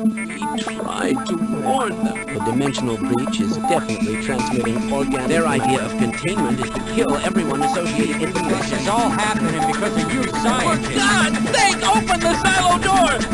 We tried to warn them. The dimensional breach is definitely transmitting organ. Their idea of containment is to kill everyone associated with the This is all happening because of you For. God's sake, open the silo door!